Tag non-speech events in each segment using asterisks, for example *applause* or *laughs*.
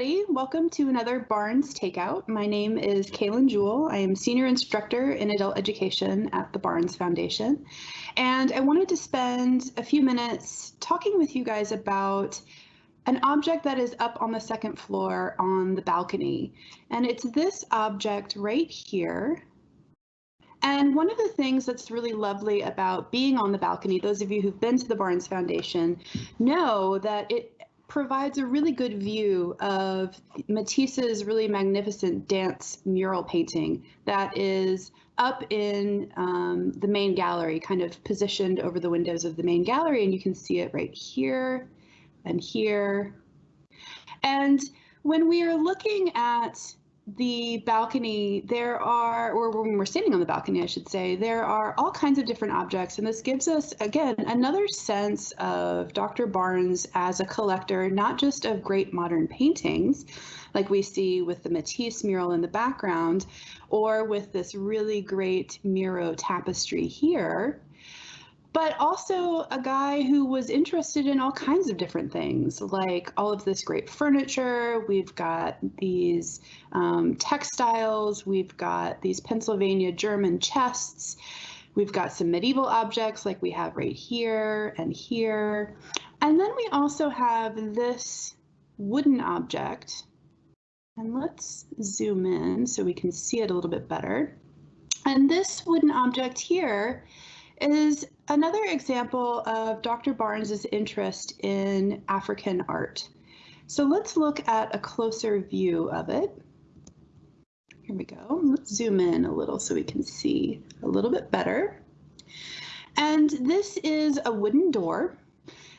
everybody. Welcome to another Barnes Takeout. My name is Kaylin Jewell. I am Senior Instructor in Adult Education at the Barnes Foundation. And I wanted to spend a few minutes talking with you guys about an object that is up on the second floor on the balcony. And it's this object right here. And one of the things that's really lovely about being on the balcony, those of you who've been to the Barnes Foundation know that it provides a really good view of Matisse's really magnificent dance mural painting that is up in um, the main gallery, kind of positioned over the windows of the main gallery, and you can see it right here and here. And when we are looking at the balcony, there are, or when we're standing on the balcony, I should say, there are all kinds of different objects. And this gives us, again, another sense of Dr. Barnes as a collector, not just of great modern paintings, like we see with the Matisse mural in the background, or with this really great Miro tapestry here, but also a guy who was interested in all kinds of different things, like all of this great furniture. We've got these um, textiles. We've got these Pennsylvania German chests. We've got some medieval objects like we have right here and here. And then we also have this wooden object. And let's zoom in so we can see it a little bit better. And this wooden object here is another example of Dr. Barnes's interest in African art. So let's look at a closer view of it. Here we go. Let's zoom in a little so we can see a little bit better. And this is a wooden door.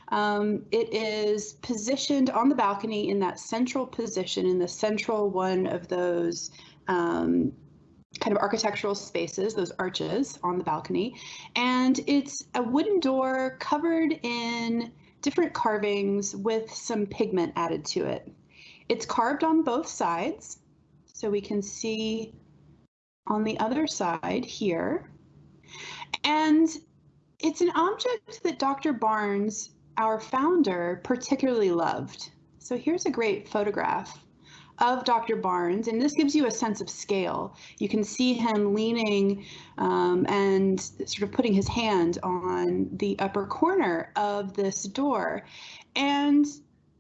Um, it is positioned on the balcony in that central position, in the central one of those um, kind of architectural spaces, those arches on the balcony. And it's a wooden door covered in different carvings with some pigment added to it. It's carved on both sides. So we can see on the other side here. And it's an object that Dr. Barnes, our founder, particularly loved. So here's a great photograph of Dr. Barnes, and this gives you a sense of scale. You can see him leaning um, and sort of putting his hand on the upper corner of this door. And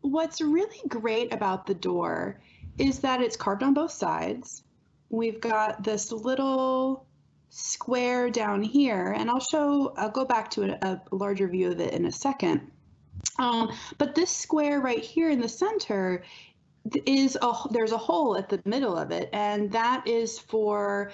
what's really great about the door is that it's carved on both sides. We've got this little square down here, and I'll show, I'll go back to a, a larger view of it in a second. Um, but this square right here in the center is a there's a hole at the middle of it, and that is for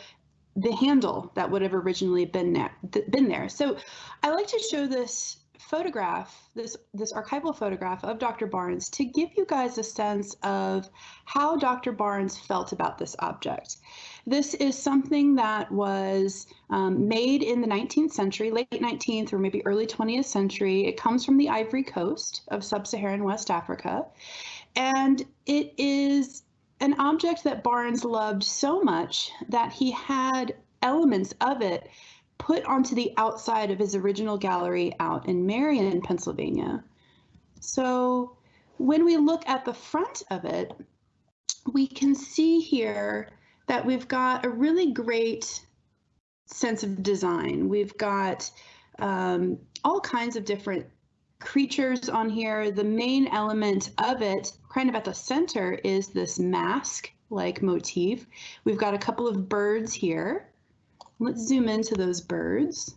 the handle that would have originally been there. Been there. So I like to show this photograph, this this archival photograph of Dr. Barnes to give you guys a sense of how Dr. Barnes felt about this object. This is something that was um, made in the 19th century, late 19th or maybe early 20th century. It comes from the Ivory Coast of sub-Saharan West Africa. And it is an object that Barnes loved so much that he had elements of it put onto the outside of his original gallery out in Merion, Pennsylvania. So when we look at the front of it, we can see here that we've got a really great sense of design. We've got um, all kinds of different creatures on here. The main element of it, kind of at the center, is this mask like motif. We've got a couple of birds here. Let's zoom into those birds.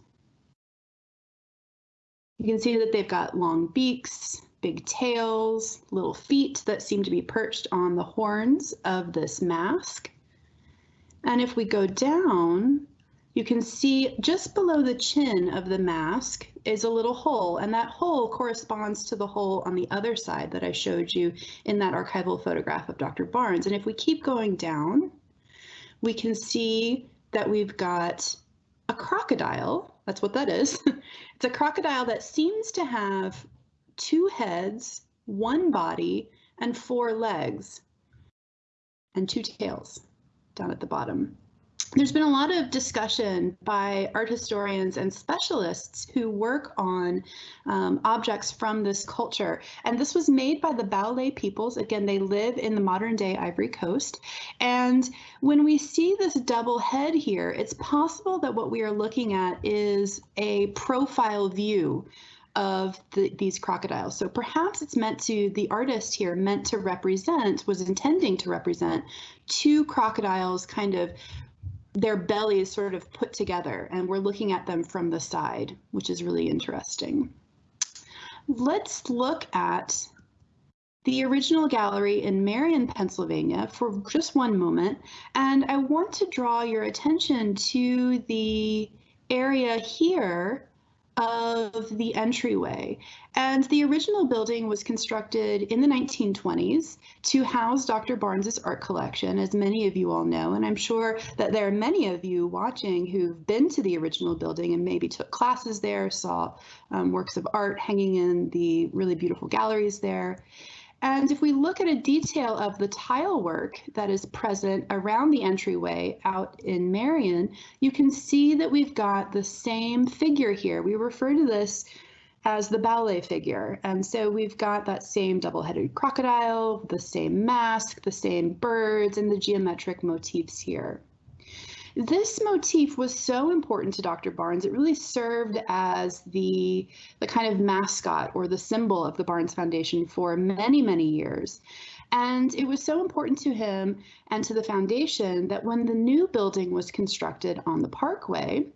You can see that they've got long beaks, big tails, little feet that seem to be perched on the horns of this mask. And if we go down, you can see just below the chin of the mask is a little hole, and that hole corresponds to the hole on the other side that I showed you in that archival photograph of Dr. Barnes. And if we keep going down, we can see that we've got a crocodile. That's what that is. *laughs* it's a crocodile that seems to have two heads, one body, and four legs, and two tails down at the bottom. There's been a lot of discussion by art historians and specialists who work on um, objects from this culture. And this was made by the Baoulé peoples. Again, they live in the modern day Ivory Coast. And when we see this double head here, it's possible that what we are looking at is a profile view of the, these crocodiles. So perhaps it's meant to, the artist here meant to represent, was intending to represent two crocodiles kind of their bellies sort of put together and we're looking at them from the side, which is really interesting. Let's look at the original gallery in Merion, Pennsylvania for just one moment. And I want to draw your attention to the area here of the entryway. And the original building was constructed in the 1920s to house Dr. Barnes's art collection, as many of you all know. And I'm sure that there are many of you watching who've been to the original building and maybe took classes there, saw um, works of art hanging in the really beautiful galleries there. And if we look at a detail of the tile work that is present around the entryway out in Merion, you can see that we've got the same figure here. We refer to this as the Baoulé figure. And so we've got that same double-headed crocodile, the same mask, the same birds, and the geometric motifs here. This motif was so important to Dr. Barnes. It really served as the, the kind of mascot or the symbol of the Barnes Foundation for many, many years. And it was so important to him and to the foundation that when the new building was constructed on the Parkway,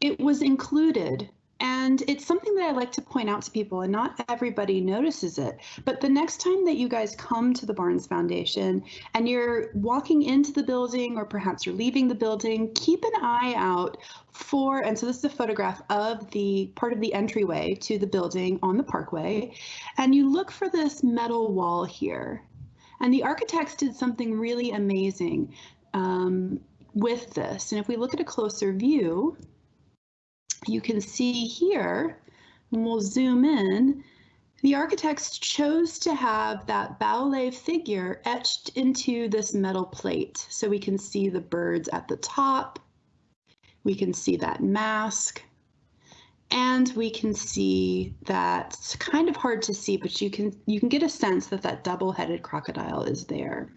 it was included and it's something that I like to point out to people, and not everybody notices it. But the next time that you guys come to the Barnes Foundation and you're walking into the building, or perhaps you're leaving the building, keep an eye out for, and so this is a photograph of the part of the entryway to the building on the parkway, and you look for this metal wall here. And the architects did something really amazing um, with this. And if we look at a closer view, you can see here, and we'll zoom in, the architects chose to have that Baoulé figure etched into this metal plate. So we can see the birds at the top, we can see that mask, and we can see that it's kind of hard to see, but you can you can get a sense that that double-headed crocodile is there.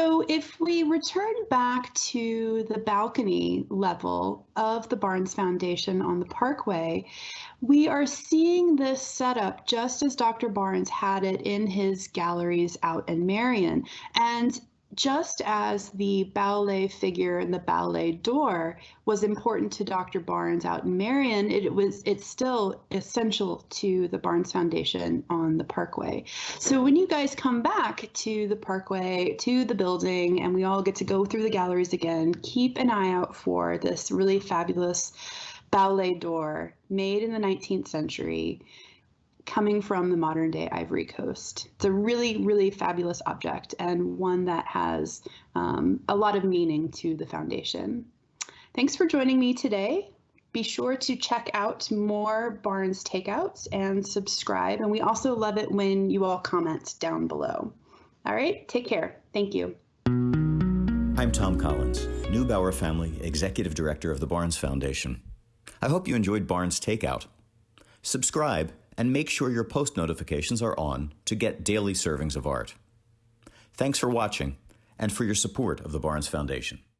So if we return back to the balcony level of the Barnes Foundation on the Parkway, we are seeing this setup just as Dr. Barnes had it in his galleries out in Merion. And just as the Baoulé figure and the Baoulé door was important to Dr. Barnes out in Merion, it was it's still essential to the Barnes Foundation on the Parkway. So when you guys come back to the Parkway, to the building, and we all get to go through the galleries again, keep an eye out for this really fabulous Baoulé door made in the 19th century coming from the modern day Ivory Coast. It's a really, really fabulous object and one that has um, a lot of meaning to the foundation. Thanks for joining me today. Be sure to check out more Barnes takeouts and subscribe. And we also love it when you all comment down below. All right, take care. Thank you. I'm Thom Collins, Neubauer Family Executive Director of the Barnes Foundation. I hope you enjoyed Barnes Takeout. Subscribe and make sure your post notifications are on to get daily servings of art. Thanks for watching and for your support of the Barnes Foundation.